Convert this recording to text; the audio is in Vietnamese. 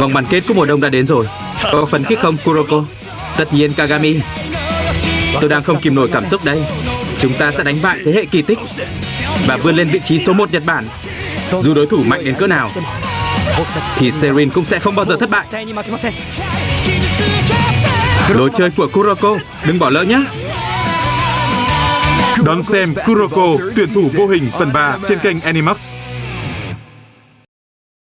Vòng bán kết của mùa đông đã đến rồi. Có phấn khích không Kuroko? Tất nhiên Kagami. Tôi đang không kìm nổi cảm xúc đây. Chúng ta sẽ đánh bại thế hệ kỳ tích Và vươn lên vị trí số 1 Nhật Bản. Dù đối thủ mạnh đến cỡ nào Thì Serin cũng sẽ không bao giờ thất bại. Lối chơi của Kuroko Đừng bỏ lỡ nhé. Đón xem Kuroko, tuyển thủ vô hình phần 3 trên kênh Animax.